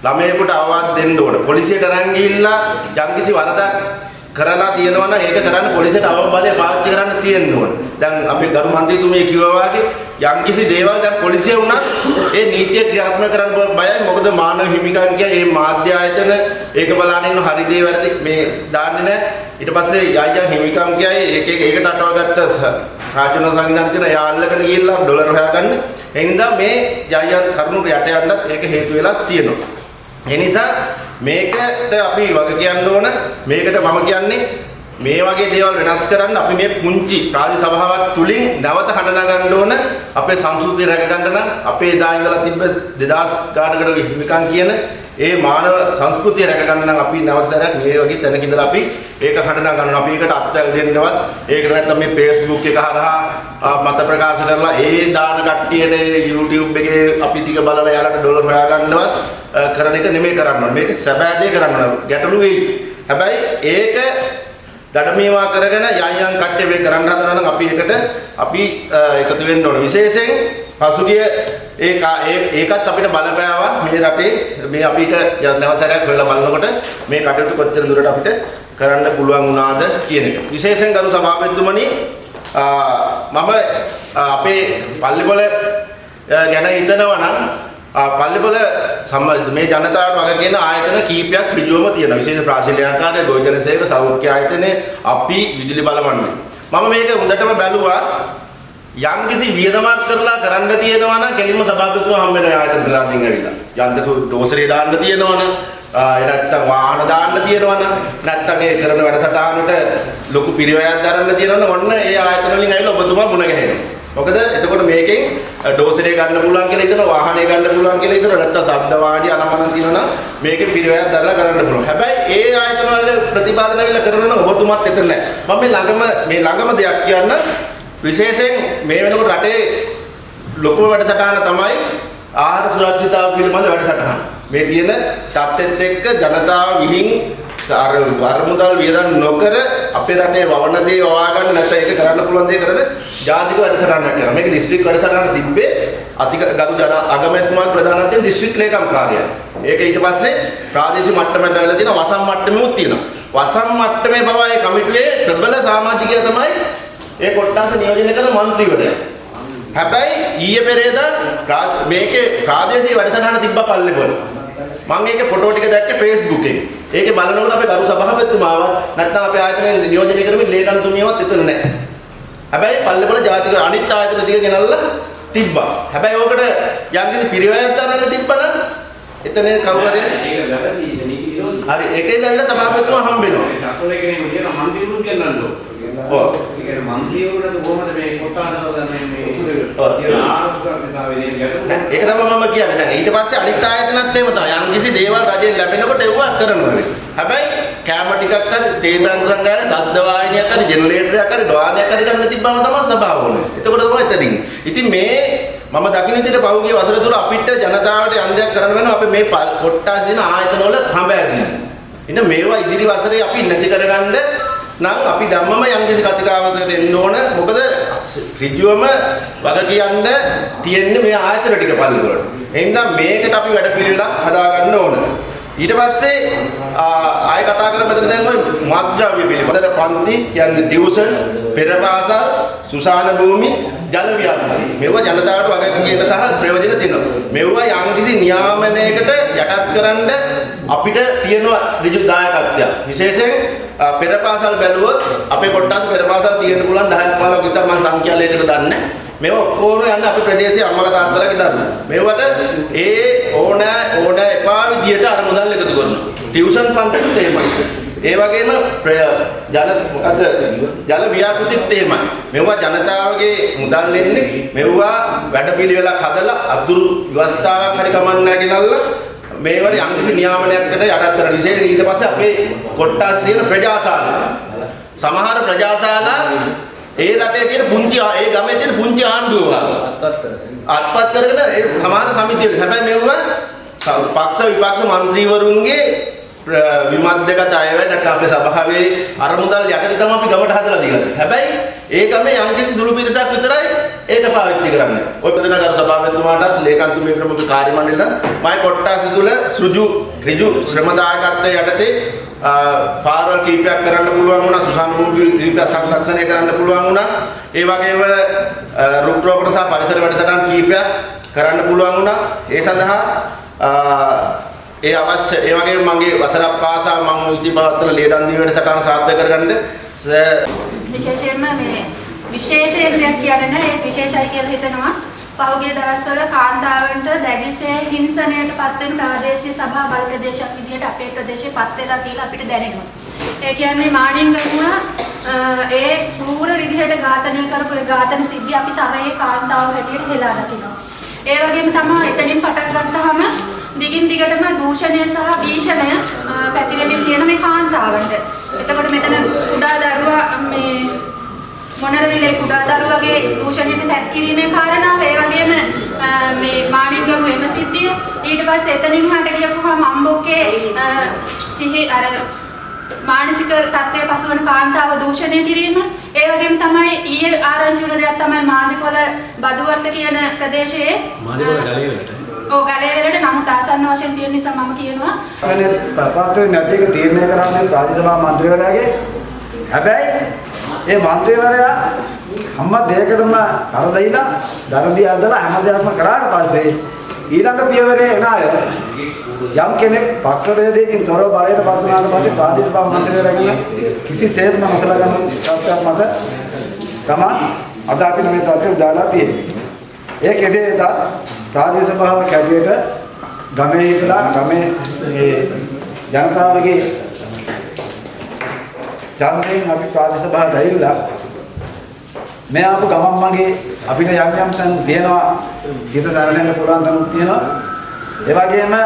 ළමයෙකුට අවවාද දෙන්න ඕන. පොලිසියට අරන් ගිහිල්ලා යම්කිසි වරදක් කරලා තියෙනවා නම් ඒක කරන්න පොලිසියට අවම බලය පාවිච්චි කරන්න තියෙන්න ඕන. දැන් අපේ ගරු මන්ත්‍රීතුමිය කිව්වා වගේ යම්කිසි දේවල් දැන් පොලිසිය වුණත් ඒ නීතිය ක්‍රියාත්මක කරන්න බයයි. මොකද මානව හිමිකම් කිය මේ මාධ්‍ය ආයතන ඒක බලන්න ඉන්න හරි දේ වැරදි මේ දාන්නේ නැහැ. ඊට පස්සේ යයියන් හිමිකම් කියයි ඒක ඒකට අටවගත්ත රාජ්‍යන සංවිධානය තියෙන යාල්ලකට ගිහිල්ලා ඩොලර් හොයාගන්න. ඒ නිසා මේ යයියන් කරුණුට යට යන්නත් ඒක හේතු වෙලා තියෙනවා. ඒ නිසා මේකට අපි වග කියන්න ඕන. මේකට මම කියන්නේ මේ වගේ දේවල් වෙනස් කරන්න අපි මේ පුංචි ප්‍රාදේශ සභාවක් තුලින් නැවත හඬ නගන්න ඕන. අපේ සංස්කෘතිය රැක ගන්න නම් අපේ එදා ඉඳලා තිබ්බ 2000 ගානකට හිමිකම් කියන ඒ මානව සංස්කෘතිය රැක ගන්න නම් අපි නැවත සැරයක් මේ වගේ තැනක ඉඳලා අපි ඒක හඬ නගන්න අපි ඒකට අත්දැක දෙන්නවත් ඒකට නැත්නම් මේ Facebook එක හරහා මත ප්‍රකාශ කරලා ඒ දාන කට්ටියට YouTube එකේ අපි ටික බලලා යාලට ඩොලර් හොයාගන්නවත් කරන එක නෙමෙයි කරන්න ඕනේ. මේක සැබෑ දේ කරන්න ඕනේ. ගැටලු වෙයි. හැබැයි ඒක දඩමීවා කරගෙන යන් යන් කට්ටිය මේ කරන්න හදනවා නම් අපි ඒකට අපි එකතු වෙන්න ඕනේ. විශේෂයෙන් පසුගිය ඒ ඒකත් අපිට බලපෑවා මේ රටේ මේ අපිට නැවසරයක් හොයලා බලනකොට මේ කටයුතු කොච්චර දුරට අපිට කරන්න පුළුවන් වුණාද කියන එක. විශේෂයෙන් ගරු සභාපතිතුමනි මම අපේ පල්ලිපොළ ගැන හිතනවා නම් පල්ලිපොළ මේ ජනතාවට වගේ කියන ආයතන කීපයක් ඍජුවම තියෙනවා. විශේෂ ප්‍රාශීලයාකාරය, ගොවිජන සේවක, සෞඛ්‍ය ආයතනය, අපි විදුලි බලවන්නේ. මම මේක හොඳටම බැලුවා. යම්කිසි වියදමක් කරලා කරන්න තියෙනවා නම් කෙලින්ම සභාපතිතුමා හම්බ වෙන ආයතන ප්‍රධානීන් ඇවිල්ලා. යන්තසු ඩෝසරේ දාන්න තියෙනවා නම් ඒ නැත්තම් වාහන දාන්න තියෙනවා නම් නැත්තම් ඒ කරන වැඩසටහනට ලොකු පිරිවැයක් දරන්න තියෙනවා නම් ඔන්න ඒ ආයතන වලින් ඇවිල්ලා ඔබතුමා මුණ ගැහෙනවා. මොකද එතකොට මේකෙන් ඩෝසරේ ගන්න පුළුවන් කියලා හිතනවා වාහනේ ගන්න පුළුවන් කියලා හිතනවා නැත්තම් ශබ්ද වාඩි අනමනන් තියෙනවා නම් මේකේ පිරිවැයක් දරලා කරන්න පුළුවන්. හැබැයි ඒ ආයතන වල ප්‍රතිපාදන වෙලා කරනවා නම් ඔබතුමාත් එතන නැහැ. මම මේ ළඟම මේ ළඟම දෙයක් කියන්න විශේෂයෙන් මේ වෙනකොට රටේ ලොකුම වැඩසටහන තමයි ආහාර සුරක්ෂිතතාව පිළිබඳ වැඩසටහන. මේ තියෙන තත්ත්වෙත් එක්ක ජනතාව විහිං අර වරමුදල් වියදම් නොකර අපේ රටේ වවන දේ වවා ගන්න නැත්නම් ඒක කරන්න පුළුවන් දේ කරන ජාතික වැඩසටහනක් කරනවා. මේක දිස්ත්‍රික් වැඩසටහන තිබ්බේ අධික ගරු ජන අගමැතිතුමා ප්‍රධාන වශයෙන් දිස්ත්‍රික් ලේකම් කාර්යය. ඒක ඊට පස්සේ ප්‍රාදේශීය මට්ටමට ඇවිල්ලා තියෙනවා වසම් මට්ටමෙමුත් තියෙනවා. වසම් මට්ටමේ පවා ඒ කමිටුවේ ප්‍රබල සමාජිකයා තමයි ඒ කොට්ටාස නියෝජනය කළ മന്ത്രിවරයා. හැබැයි ඊයේ පෙරේදා මේකේ ප්‍රාදේශීය වැඩසටහන තිබ්බා පල්ලේපොළ. මම ඒකේ ෆොටෝ ටික දැක්කේ Facebook එකේ. ඒකේ බලනකොට අපේ ගරු සභාපතිතුමාව නැත්නම් අපේ ආයතනයේ නියෝජනය කරමින් ලේකම්තුමියවත් එතන නැහැ. හැබැයි පල්ලේපොළ ජාතික අනිත් ආයතන ටික ගෙනල්ලා තිබ්බා. හැබැයි ඕකට යම්කිසි පිරිවැයක් දරන්න තිබ්බනම් එතන කවුරු හරි හරි ඒකේ දැල්ල සභාපතිතුමා හම්බ වෙනවා. චක්‍රේ කෙනෙක් හම්බෙන්න ඕන. ඔව්. ඒ කියන්නේ කොහොමද මේ කොට්ටාසවල ගන්න මේ උතුරේ ඔව්. කියන ආරක්ෂකතාවයේ ගැටලුව. නෑ, ඒක තමයි මම කියන්නේ. දැන් ඊට පස්සේ අනිත් ආයතනත් එහෙම තමයි. යම්කිසි දේවල් රජයෙන් ලැබෙනකොට ඒවා කරනවා. හැබැයි කැම ටිකක් හරි තේ බැංකුවක් හරි ශබ්ද වාහිනියක් හරි ජෙනරේටරයක් හරි වාහනයක් හරි ගන්න තිබ්බම තමයි සභාව ඕනේ. එතකොට තමයි එතනින්. ඉතින් මේ මම දකින්න විදිහට පහුගිය වසර තුල අපිට ජනතාවට යම් දෙයක් කරන්න වෙනවා අපි මේ කොට්ටාස දින ආයතන වල හඹ ඇදින්න. ඉතින් මේවා ඉදිරි වසරේ අපි නැති කරගන්න නම් අපි ධම්මම යම්කිසි කතිකාවතකට එන්න ඕන. මොකද ඍජුවම වග කියන්න තියෙන්නේ මේ ආයතන ටික පල්ලවලට. එහෙනම් මේකට අපි වැඩ පිළිවෙලක් හදාගන්න ඕන. ඊට පස්සේ ආ, ආයෙ කතා කරමු මෙතන දැන් ඔය මත්ද්‍රව්‍ය පිළිබඳව පන්ති කියන්නේ ටියුෂන් පෙරපාසල් සුසාන භූමි ජල ව්‍යාපාරي මේවා ජනතාවට වගක කියන සහ ප්‍රයෝජන දෙනවා මේවා යම්කිසි නියාමනයකට යටත් කරන්න අපිට තියෙන ඍජු දායකත්වයක් විශේෂයෙන් ආ, පෙරපාසල් බැලුවොත් අපේ කොටස් පෙරපාසල් තියෙන්න පුළුවන් 10ක් 15ක් විතර මම සංඛ්‍යාලයකට දන්නේ නැහැ. මේවා ඔක්කොම යන්නේ අපේ ප්‍රදේශයේ අම්මලා තාත්තලාගේ දරුවෝ. මේවට ඒ ඕන ඕන එපා විදියට අර මුදල් එකතු කරනවා. ටියුෂන් පන්තිත් එහෙමයි. ඒ වගේම ප්‍රය- ජන මොකද ජල ව්‍යාපෘතිත් එහෙමයි. මේවා ජනතාවගේ මුදල් එන්නේ මේවා වැඩපිළිවෙලක් හදලා අතුරු ව්‍යවස්ථාවක් හරි කමන්නෑ ගෙනල්ලා මේවට යම්කිසි නියාමනයකට යටත් කරන විශේෂ ඊට පස්සේ අපේ කොට්ටාස් තියෙන ප්‍රජාශාලා. සමහර ප්‍රජාශාලා ඒ රටේ තියෙන පුංචි ඒ ගමේ තියෙන පුංචි ආණ්ඩුව. වගේ අත්පත් කරගෙන. ඒ සමහර සමිතිය හැබැයි මෙවුව ස- පක්ෂ විපක්ෂ මන්ත්‍රීවරුන්ගේ ප්‍ර- විමර්ශකත අයවැය නැත්නම් අපේ සභාවේ අරමුදල් යටතේ තමයි අපි ගමට හදලා දීලා තියෙන්නේ. හැබැයි ඒ ගමේ යම්කිසි සුළු පිරිසක් විතරයි ඒක පාවිච්චි කරන්නේ. ඔය ප්‍රධානකාර සභාපතිතුමාටත් ලේකම්තුමේ ප්‍රමුඛ කාර්ය මණ්ඩලයට මම කොට්ටාස තුල සෘජු ඍජු ශ්‍රම දායකත්වයේ යටතේ ආ, පාරවල් කීපයක් කරන්න පුළුවන් වුණා සුසාන භූමි කීපයක් සංරක්ෂණය කරන්න පුළුවන් වුණා ඒ වගේම ආ, රුක් රෝපණ සහ පරිසර වැඩසටහන් කීපයක් කරන්න පුළුවන් වුණා ඒ සඳහා ආ, ඒ අවශ්‍ය ඒ වගේම මගේ වසරක් පාසා මම විසි පවත්වන ලේදන් දී වැඩසටහන සාර්ථක කරගන්න ස- විශේෂයෙන්ම මේ විශේෂයෙන් දෙයක් කියන්නේ නැහැ ඒක විශේෂයි කියලා හිතනවා පහුගිය දවස්වල කාන්තාවන්ට දැඩිසේ හිංසනයට පත් වෙන ප්‍රාදේශීය සභා බල ප්‍රදේශයක් විදිහට අපේ ප්‍රදේශේ පත් වෙලා කියලා අපිට දැනෙනවා. ඒ කියන්නේ මාණින්ගමුව අ, ඒ කෲර විදිහට ඝාතනය කරපු ඒ ඝාතන සිද්ධිය අපි තරයේ කාන්තාව හැටියට හෙලා දකිනවා. ඒ වගේම තමයි එතනින් පටන් ගත්තාම දිගින් දිගටම දූෂණය සහ භීෂණය පැතිරෙමින් තියෙන මේ කාන්තාවන්ට. එතකොට මෙතන කුඩා දරුවා මේ මොනරවිලේ කුඩා දරුවගේ දූෂණයට තැත් කිරීමේ කාරණාව ඒ වගේම මේ මාණින්ගම එම සිද්ධිය. ඊට පස්සේ එතනින් හට ගියපුවාම අම්බොක්කේ සිහි අර මානසික තත්ත්වයේ පසුවන කාන්තාව දූෂණය කිරීම. ඒ වගේම තමයි ඊයේ ආරංචි වුණ දෙයක් තමයි මාදිපොළ බදුවත්ත කියන ප්‍රදේශයේ මාදිපොළ ගලේ වලට. ඔව් ගලේ ආසන්න වශයෙන් තියෙන නිසා මම කියනවා. අනේ ප්‍රපාතේ නැති එක තීරණය කරන්නේ රාජ්‍ය සභා මන්ත්‍රීවරයාගේ හැබැයි ඒ මන්ත්‍රීවරයා හැම දෙයකටම කර දෙයිලා දරදී අදලා හැම දෙයක්ම කරාට පස්සේ ඊළඟ පියවරේ එන අය යම් කෙනෙක් පක්ෂ වේදයකින් තොරව බලයට පත් වුණාට පස්සේ ප්‍රාදේශ සභා මන්ත්‍රීවරයාගෙන කිසිසේත්ම නොසලා ගන්න තත්ත්වයක් මත තමයි අද අපි මේ තත්ත්වය දාලා තියෙන්නේ. ඒ කෙසේ වෙතත් ප්‍රාදේශ සභාව කැඩියට ගමේ ඉඳලා ගමේ ඒ ජනතාවගේ ඡන්දයෙන් අපි ප්‍රාදේශ සභාවට ඇවිල්ලා මේ ආපු ගමන් මගේ අපිට යම් යම් තැන් තියෙනවා. ගිත සැරසෙන්න පුළුවන් තැනුත් තියෙනවා. ඒ වගේම අ,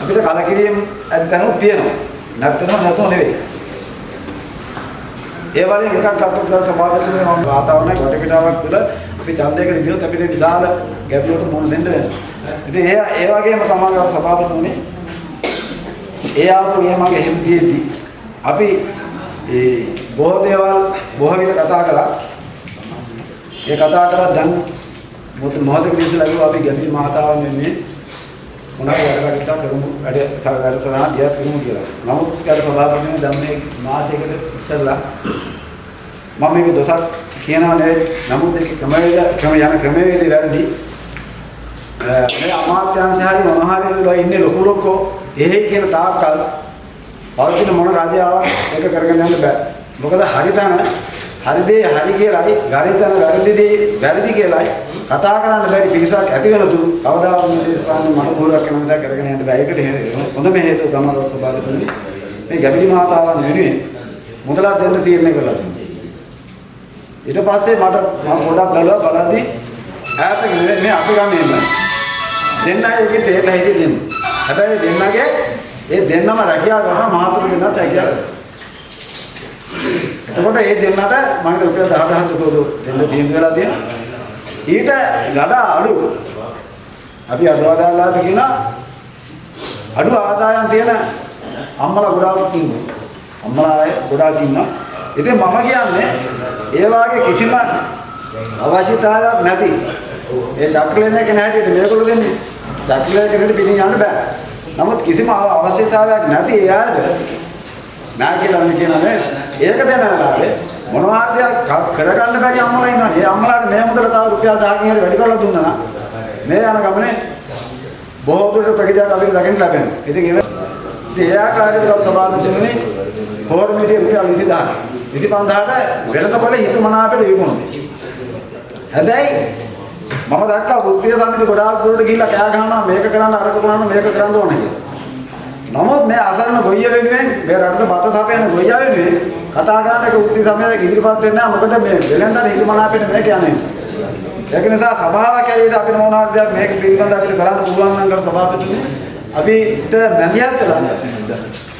අපිට කලකිරීම ඇති තැනුත් තියෙනවා. නැත්නම් නැතුව නෙවෙයි. ඒ වගේ එකක් අත්දැක ගන්න සමාජයේ මම වාතාවරණයක් වටපිටාවක් තුළ අපි ඡන්දයකට ගියොත් අපිට විශාල ගැටලුවකට මුහුණ දෙන්න වෙනවා. ඉතින් ඒ ඒ වගේම තමයි සභාපතිතුමනි ඒ ආපු ඒ මගේ හිම්තියේදී අපි ඒ බොහෝ දේවල් බොහෝ විට කතා කළා. ඒ කතා කරලා දැන් මොහොත මොහොතක ඉස්සෙල්ලා කිව්වා අපි ගැඹිරි මහතාවන් වෙන්නේ මොනවාරි වැඩ කටයුතු කරමු වැඩ වැඩ කරනවා දියත් කරමු කියලා. නමුත් ඊට සභාපතිතුමනි දැන් මේ මාසයකට ඉස්සෙල්ලා මම මේක දොසක් කියනවා නෙවෙයි. නමුත් ඒක ක්‍රමවේද ක්‍රම යන ක්‍රමවේදී වැරදි. අ, මේ අමාත්‍යාංශ හරි මොනහරි වල ඉන්නේ ලොකු ලොක්කෝ එහෙයි කියන තාක්කල් පවතින මොන රාජ්‍යාවක් ඒක කරගෙන යන්න බෑ. මොකද හරිතන හරි දේ හරි කියලායි ගණිතන වැරදි දේ වැරදි කියලායි කතා කරන්න බැරි පිරිසක් ඇති වෙන තුරු කවදාවත් මේ දේශපාලන මනෝභූරක් කරන විදිහ කරගෙන යන්න බෑ. ඒකට හේ- හොඳම හේතුව තමයි ලෝක සභාවතුනේ මේ ගැඹිරි මාතාවන් වෙනුවෙන් මුදලක් දෙන්න තීරණය කරලා තියෙනවා. ඊට පස්සේ මට මම පොඩක් බැලුවා බලද්දි ඈතක නෙවෙයි මේ අපි ගමේ ඉන්න. දෙන්නයි එකේ තේරලා හිටියේ දෙන්න. හැබැයි දෙන්නගේ ඒ දෙන්නම රැකියාව කරන මහතුරු දෙන්නත් රැකියාව කරනවා. එතකොට ඒ දෙන්නට මම හිතුවා රුපියල් 10000ක් දුකෝද දෙන්න තීන්දුව වෙලා තියෙනවා. ඊට වඩා අඩු අපි අදවදාලාට කියන අඩු ආදායම් තියෙන අම්මලා ගොඩාක් ඉන්නවා. අම්මලා අය ගොඩාක් ඉන්නවා. ඉතින් මම කියන්නේ ඒ වාගේ කිසිම අවශ්‍යතාවයක් නැති ඒ චක්‍රලේන එක නැහැටියට මේගොල්ලෝ දෙන්නේ චක්‍රලේන කෙනෙකුට පිටින් යන්න බෑ. නමුත් කිසිම අවශ්‍යතාවයක් නැති ඒ අයට නෑ කියලා මම කියනනේ ඒක දෙන වෙලාවේ මොනවා හරි දෙයක් කරගන්න බැරි අම්මලා ඉන්නවා. ඒ අම්මලාට මේ මුදල තව රුපියල් 1000කින් හරි වැඩි කරලා දුන්නා නම් මේ යන ගමනේ බොහෝ දුරට ප්‍රතිජාත අපිට දකින්න ලැබෙනවා. ඉතින් ඒ ඉතින් ඒ ආකාරයට තමයි තුනේ ෆෝර්මීඩිය රුපියල් 20000. 25000ට වෙනතකොට හිතමනාපෙට විකුණුනේ. හැබැයි මම දැක්කා බුද්ධිය සමිති ගොඩාක් දුරට ගිහිල්ලා කෑ ගහනවා මේක කරන්න අරක කරන්න මේක කරන්න ඕනේ කියලා. නමුත් මේ අසරණ ගොයිය වෙනුවෙන් මේ රටට බත සපයන ගොයියා වෙනුවෙන් කතා කරන්න එක උත්ති සමයක ඉදිරිපත් වෙන්නේ නැහැ මොකද මේ වෙලෙන්දර හිතමනාපෙට මේක යන්නේ. ඒක නිසා සභාවක් ඇරෙන්න අපිට මොන හරි දෙයක් මේක පිළිබඳව අපිට කරන්න පුළුවන් නම් කර සභාපතිතුමනි අපිට මැදිහත් වෙලා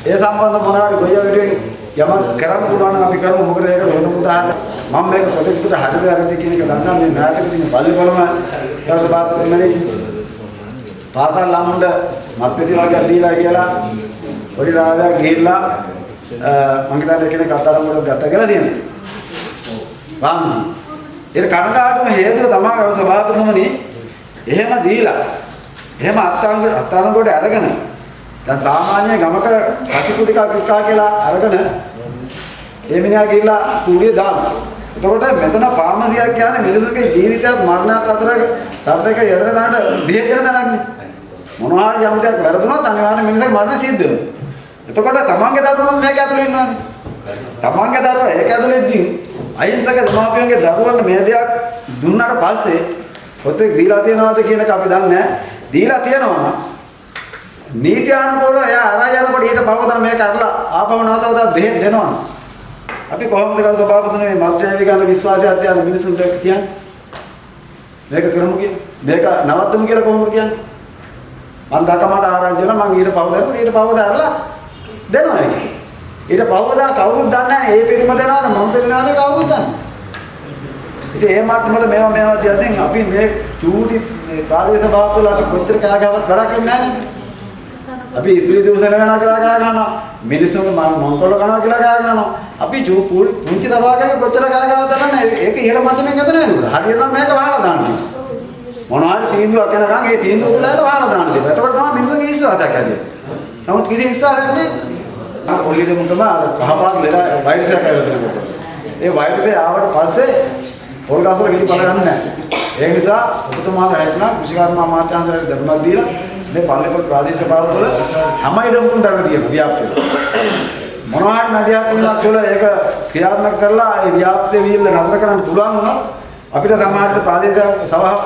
ඒ සම්බන්ධ මොන හරි ගොයියා වෙනුවෙන් යමක් කරන්න පුළුවන් නම් අපි කරමු මොකද ඒක ලොකු උදාහරණ මම මේක ප්‍රොජෙක්ට් එකට හරිද වැරදිද කියන එක දන්නා මේ නාටක තියෙන පල්ලිපොළම ඊට සභාපතිතුමනි පාසල් ළමුන්ට මත්පැටි වර්ගයක් දීලා කියලා පොඩි රාවයක් ගිහිල්ලා මං හිතන්නේ කෙනෙක් අත්අඩංගුවට ගත්ත කියලා තියෙනවා. වංශි. ඒක කනගාටුම හේතුව තමයි ගරු සභාපතිතුමනි එහෙම දීලා එහෙම අත්අඩංගුවට අත්අඩංගුවට අරගෙන දැන් සාමාන්‍ය ගමක කසිපු ටිකක් වික්කා කියලා අරගෙන ඒ මිනිහා ගිහිල්ලා කුඩිය දානවා. එතකොට මෙතන ෆාමසියක් කියන්නේ මිනිසුන්ගේ ජීවිතයත් මරණයත් අතර සතරක යෙදෙන දාන්න බෙහෙත් දෙන තැනක්නේ. මොනවා හරි යම් දෙයක් වැරදුනොත් අනිවාර්යෙන් මිනිසෙක් මරණ සිද්ධ වෙනවා. එතකොට තමන්ගේ දරුවෝ මේක ඇතුලේ ඉන්නවානේ. තමන්ගේ දරුවෝ ඒක ඇතුලේදී අහිංසක දෙමාපියන්ගේ දරුවන්ට මේ දෙයක් දුන්නාට පස්සේ පොතේ දීලා තියනවාද කියන එක අපි දන්නේ නැහැ. දීලා තියනවා නම් නීතියානුකූලව එයා අරන් යනකොට ඊට පවතන මේක අරලා ආපහු නැවතවද බෙහෙත් දෙනවා. අපි කොහොමද කර සභාපතිතුමනි මේ මත්ද්‍රව්‍ය ගන්න විශ්වාසයක් තියන මිනිසුන්ට කියන්නේ? මේක කරමු කියන්නේ. මේක නවත්තමු කියලා කොහොමද කියන්නේ? මම දකමට ආරංචි වෙනවා මම ඊට පව දෙනවා ඊට පව දාලා දෙනවා ඒක. ඊට පව දා කවුරුත් දන්නේ නැහැ ඒ පිළිම දෙනවද මම පිළිනවද කවුරුත් දන්නේ. ඉතින් ඒ මට්ටමට මේවා මේවා දියදින් අපි මේ චූටි මේ ප්‍රාදේශ සභාවවල අපි කොච්චර කෑගාවක් වැඩක් වෙන්නේ නැහැ නේද? අපි ස්ත්‍රී දූෂණ වෙනවා කියලා කෑ ගන්නවා. මිනිස්සුන්ගේ මම මොන්කොල්ල කරනවා කියලා කෑ ගන්නවා. අපි චූ පුංචි සභාවකගේ කොච්චර කෑගාවක් දරන්නේ ඒක ඉහළ මට්ටමින් ගත වෙනවා. හරියනම් මේක වහලා දාන්න. මොනවා හරි තීන්දුවක් එනකන් ඒ තීන්දුව උඩට වහලා දාන්න දෙපා. එතකොට තමයි මිනිස්සුන්ගේ විශ්වාසයක් ඇති නමුත් කිසි විශ්වාසයක් නැහැ. පොලිස් දෙමුකම කහපාට ලෙඩ වෛරසයක් ඇවිල්ලා තියෙනකොට. ඒ වෛරසය ආවට පස්සේ පොල් ගස්වල ගිනි පල ගන්න නැහැ. ඒ නිසා ඔබතුමාලා හැදුනා කෘෂිකර්ම අමාත්‍යාංශයට දඩුමක් දීලා මේ පල්ලිපොල් ප්‍රාදේශීය සභාවවල හැම ඉඩමකම දරන තියෙනවා ව්‍යාප්තිය. මොනවා හරි නදියක් වුණා තුළ ඒක ක්‍රියාත්මක කරලා ඒ ව්‍යාප්තිය වීම නතර කරන්න පුළුවන් වුණා අපිට සමාජයට ප්‍රාදේශීය සභාව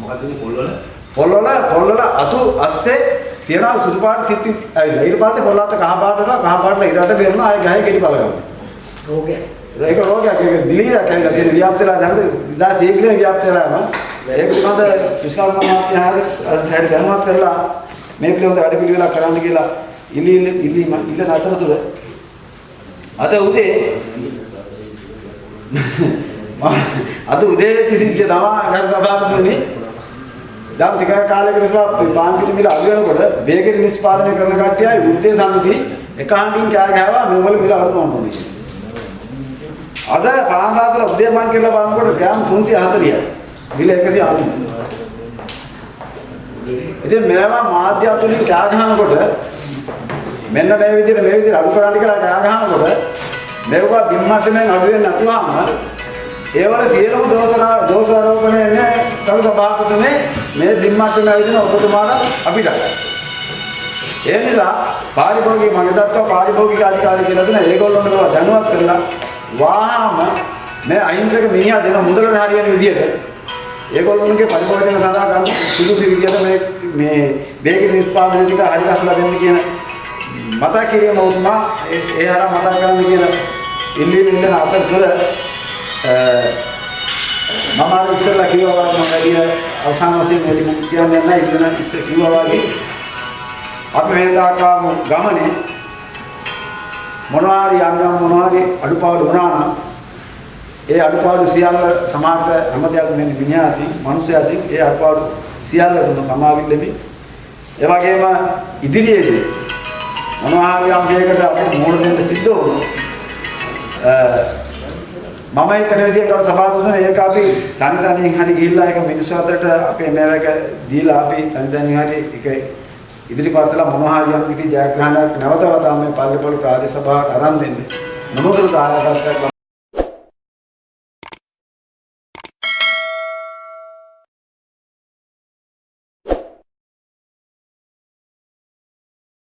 මොකද පොල්වල? පොල්වල පොල්වල අතු අස්සේ තියෙන සුදු පාට තිත්ති ඇවිල්ලා. ඊට පස්සේ පොල්ල අත කහ පාට වෙනවා කහ පාටල ඊට බේරනවා ආයෙ ගහේ ගෙඩි පල ගන්නවා රෝගයක්. ඒක රෝගයක්. ඒක දිලීරක් ඇවිල්ලා තියෙන ව්‍යාප්තිලා දැන් ඉදා ශීඝ්‍රයෙන් ව්‍යාප්තිලා යනවා ඒක පිළිබඳ විශ්වාස මාත්‍යාහාර හැරි දැනුවත් කරලා මේ පිළිබඳ වැඩ පිළිවෙලක් කරන්න කියලා ඉලි ඉලි ඉල්ලන අතරතුර අද උදේ අද උදේ තිසිච්ච තමයි ගරු සභාපතිතුමනි දැන් ටික කාලයකට ඉස්සලා පාන් පිටි මිල අඩු වෙනකොට බේකරි නිෂ්පාදනය කරන කට්ටියයි වෘත්තීය සමිති එක හඬින් කෑ ගහවා මේවල මිල අඩු කරනවා අද පාන් සාතල උදේ මං කියලා බලනකොට ග්‍රෑම් 340යි මිල 190 ඉතින් මේවා මාධ්‍ය අතුලින් කෑ ගහනකොට මෙන්න මේ විදිහට මේ විදිහට අඩු කරන්න කියලා කෑ ගහනකොට මේවා බිම්මතෙන් අඩු වෙන්නේ නැතුවම ඒවල සියලුම දෝෂනා දෝෂ ආරෝපණය එන්නේ කරු සභාපතිනේ මේ බිම්මතෙන් ඇවිදින ඔබතුමාට අපිට. ඒ නිසා පාරිභෝගික මම දක්වා පාරිභෝගික අධිකාරිය කියලා දෙන ඒගොල්ලොන්ට මේවා දැනුවත් කරලා වාහම මේ අහිංසක මිනිහා දෙන මුදලට හරියන විදිහට ඒගොල්ලෝගේ පරිපෝෂණ සඳහා ගන්න සුදුසු විදිහට මේ මේ වේග නිෂ්පාදනය ටික හරි ගස්ලා දෙන්න කියන මතක් කිරීම උතුමා ඒ ඒ හරහා මතක් කරන්න කියන ඉල්ලීම ඉල්ලන අතරතුර මම අර ඉස්සෙල්ලා කිව්වා වගේ මම වැඩි අවසාන වශයෙන් වැඩි මුක් කියන්නේ නැහැ. ඉල්ලන ඉස්සෙ කිව්වා වගේ අපි මේ දාකාමු ගමනේ මොනවා හරි යම් යම් මොනවා හරි අඩුපාඩු වුණා නම් ඒ අඩුපාඩු සියල්ල සමාජ හැම දෙයක් මෙන්න මිනිහාති මිනිස්යාති ඒ අඩුපාඩු සියල්ලටම සමාවිල්ලෙමි ඒ වගේම ඉදිරියේදී මොනවා හරි යම් දෙයකට අපිට මුහුණ දෙන්න සිද්ධ වුණොත් මම හිතන විදිහට අර සභාවතුන ඒක අපි තනි තනියෙන් හරි ගිහිල්ලා ඒක මිනිස්සු අතරට අපේ මේවක දීලා අපි තනි තනියෙන් හරි ඒක ඉදිරිපත් කළා මොනවා හරි යම් කිසි ජයග්‍රහණයක් නැවත වතාවක් මේ පල්ලේපොළ ප්‍රාදේශ සභාවට අරන් දෙන්නේ. මොනෝතර දායකත්වයක්